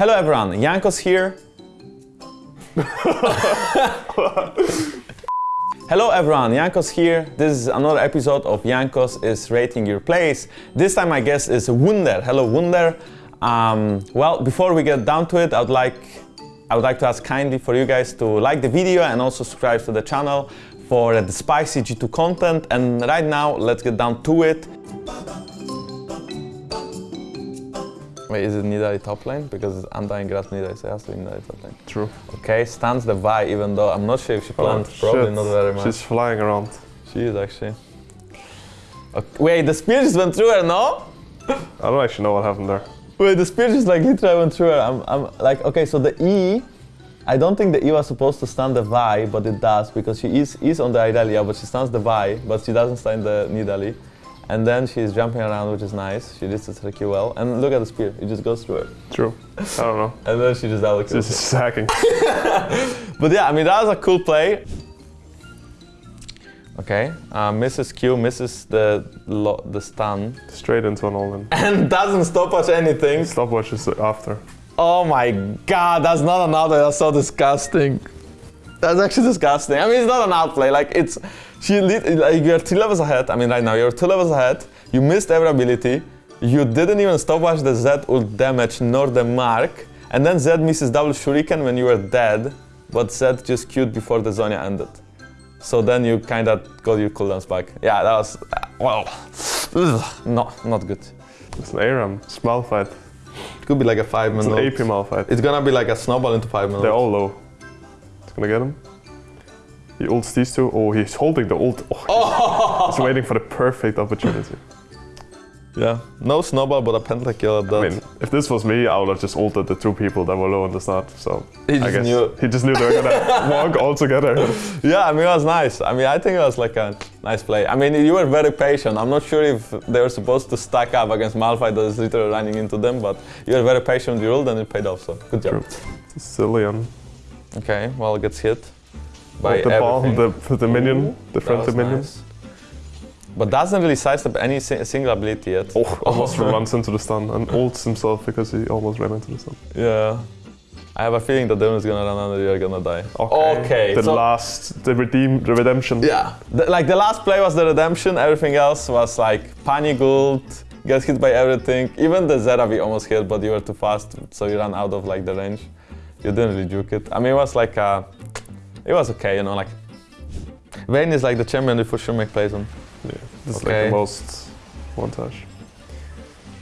Hello everyone, Jankos here. Hello everyone, Jankos here. This is another episode of Jankos is rating your place. This time my guest is Wunder. Hello Wunder. Um, well, before we get down to it, I would like I would like to ask kindly for you guys to like the video and also subscribe to the channel for the spicy G2 content. And right now, let's get down to it. Wait, is it Nidalee top lane? Because it's Undying Grass Nidalee, so it has to be Nidalee top lane. True. Okay, stands the Vi, even though I'm not sure if she Oh, probably shit. not very much. She's flying around. She is actually. Okay. Wait, the spear just went through her, no? I don't actually know what happened there. Wait, the spear just like literally went through her. I'm, I'm like, okay, so the E, I don't think the E was supposed to stand the Vi, but it does because she is, is on the Idalia, but she stands the Vi, but she doesn't stand the Nidalee. And then she's jumping around, which is nice. She did the tricky well. And look at the spear, it just goes through her. True. I don't know. And then she just kills. This is hacking. But yeah, I mean, that was a cool play. Okay, uh, misses Q, misses the the stun, Straight into an all-in. and doesn't stop us anything. Stopwatch is after. Oh my god, that's not another, that's so disgusting. That's actually disgusting. I mean, it's not an outplay, like it's, she lit, like you're two levels ahead, I mean right now, you're two levels ahead, you missed every ability, you didn't even stopwatch the Zed ult damage nor the mark, and then Zed misses double shuriken when you were dead, but Zed just queued before the Zhonya ended. So then you kind of got your cooldowns back. Yeah, that was, uh, well, ugh, no, not good. It's an ARAM. Small fight. It could be like a five It's minute. an AP Malphite. It's gonna be like a snowball into five minutes. They're all low. It's gonna get him. He ults these two. Oh, he's holding the ult. Oh, oh, he's waiting for the perfect opportunity. Yeah, no snowball, but a pentakill at that. I mean, if this was me, I would have just ulted the two people that were low on the start. So He I just guess knew. he just knew they were gonna walk all together. yeah, I mean, it was nice. I mean, I think it was like a nice play. I mean, you were very patient. I'm not sure if they were supposed to stack up against Malphite that is literally running into them, but you were very patient with your ult and it paid off, so good job. True. Cillian. Okay, well, it gets hit by the everything. the, the minion, Ooh, the friendly minion. nice. But doesn't really sidestep any si- single ability yet. Oh, almost oh. runs into the stun and ults himself because he almost ran into the stun. Yeah. I have a feeling that Demon is gonna run and you're gonna die. Okay. The so- last, the redeem, the redemption. Yeah, the, like the last play was the redemption. Everything else was like panic ult, get hit by everything. Even the Zeravi almost hit, but you were too fast, so you ran out of like the range. You didn't really juke it. I mean, it was like, uh, it was okay, you know, like. Vayne is like the champion you for sure make plays on. Yeah, this is like Okay. the most one touch.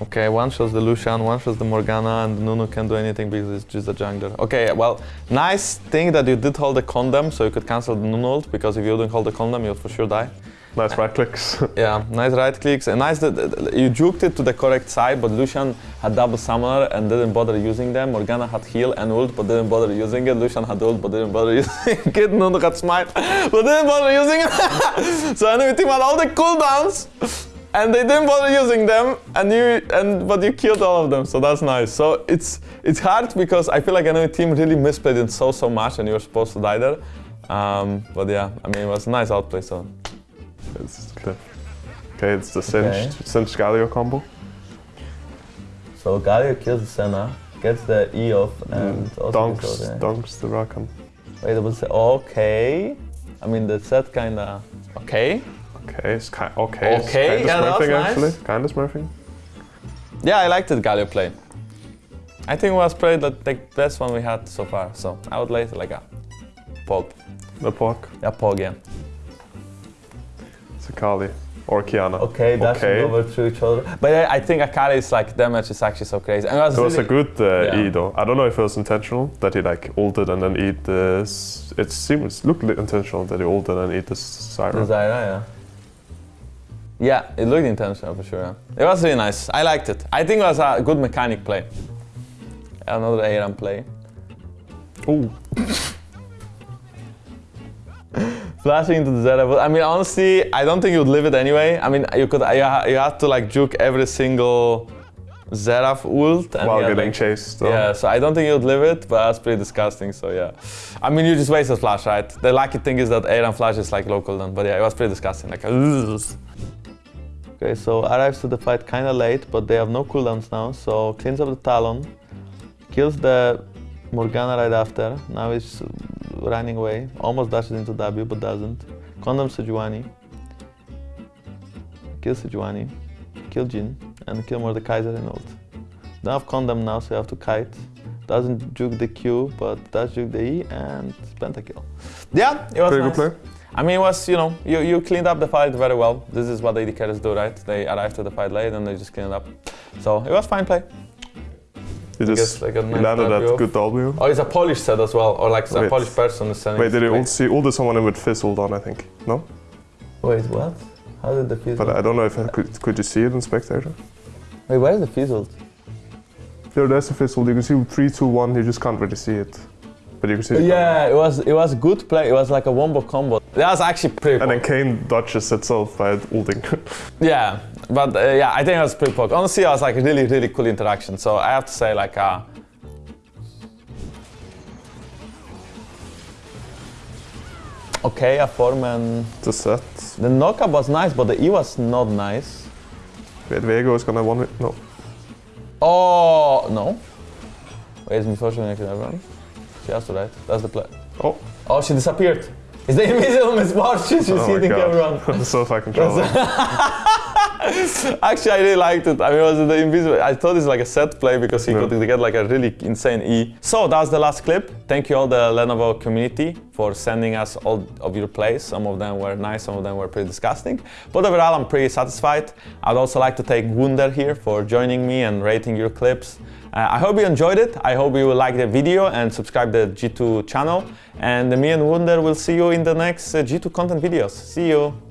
Okay, one shows the Lucian, one shows the Morgana, and Nunu can't do anything because it's just a jungler. Okay, well, nice thing that you did hold the condemn, so you could cancel the Nunu ult, because if you didn't hold the condemn, you'll for sure die. Nice right clicks. Yeah, nice right clicks and nice that you juked it to the correct side, but Lucian had double summoner and didn't bother using them. Morgana had heal and ult, but didn't bother using it. Lucian had ult, but didn't bother using it. Nunu had smite, but didn't bother using it. so enemy team had all the cooldowns, and they didn't bother using them, and you and but you killed all of them. So that's nice. So it's it's hard because I feel like enemy team really misplayed it so so much, and you were supposed to die there. Um, but yeah, I mean it was a nice outplay. So. It's just clip. Okay, it's the Okay. cinched, Galio combo. So Galio kills the Senna, gets the E off, and Mm, also Dunks, kills the- dunks the Rakan. Wait, I would say okay. I mean the set kinda okay. Okay, it's kind okay. it's Okay, kinda yeah, that was smurfing nice. actually. Kind of smurfing. Yeah, I liked the Galio play. I think it was probably the, the best one we had so far. So I would rate it like a pog. The Pog. Yeah, pog. Yeah. It's Akali. Or Qiyana. Okay, dashing Okay. over to each other. But I, I think Akali's like damage is actually so crazy. And it was It was a good uh, Yeah. E though. I don't know if it was intentional that he like ulted and then eat this. It seems looked intentional that he ulted and eat this The Zyra. Zyra, yeah. Yeah, it looked intentional for sure. yeah. It was really nice. I liked it. I think it was a good mechanic play. Another ARAM play. Oh, Flashing into the but I mean, honestly, I don't think you would live it anyway. I mean, you could. You, ha- you have to like juke every single Xerath ult. And while getting like, chased. Though. Yeah, so I don't think you would live it, but that's pretty disgusting. So yeah, I mean, you just wasted flash, right? The lucky thing is that ARAM flash is like local then, but yeah, it was pretty disgusting. Like, okay, so arrives to the fight kind of late, but they have no cooldowns now. So cleans up the Talon, Kills the Morgana right after. Now he's running away. Almost dashes into W, but doesn't. Condemn Sejuani. Kill Sejuani. Kill Jhin. And kill Mordekaiser and ult. Don't have Condemn now, so you have to kite. Doesn't juke the Q, but does juke the E and pentakill. Yeah, it was Pretty nice. good play. I mean, it was, you know, you, you cleaned up the fight very well. This is what AD carries do, right? They arrive to the fight late and they just clean it up. So it was fine play. You guess just like landed that good W. Oh, it's a Polish set as well, or like a Wait. Polish person is sending. Wait, did ult see ulted someone with Fizz ult on, I think? No? Wait, what? How did the fizzle? But I don't know if I could, could you see it in Spectator? Wait, where is the fizzle? There, there's a Fizz ult. You can see 3, 2, 1, you just can't really see it. But you can see it. Yeah, it was it was good play. It was like a wombo combo. That was actually pretty. And then cool. Kayn dodges itself by ulting. Yeah, but uh, yeah, I think it was pretty poke. Honestly, it was like a really really cool interaction. So I have to say like. Uh, Okay, a Foreman. a set. The knockup was nice, but the E was not nice. Wait, Viego is gonna one No. Oh no! Wait, is me fortune can everyone? She has to right. That's the play. Oh, Oh, she disappeared. Is the invisible Miss Fortune? She's oh hitting everyone. god. so fucking controller. Actually, I really liked it. I mean, it was the invisible. I thought it's like a set play because he could get like a really insane E. So that was the last clip. Thank you all the Lenovo community for sending us all of your plays. Some of them were nice, some of them were pretty disgusting. But overall, I'm pretty satisfied. I'd also like to thank Wunder here for joining me and rating your clips. Uh, I hope you enjoyed it. I hope you will like the video and subscribe to the G2 channel. And me and Wunder will see you in the next uh, G2 content videos. See you.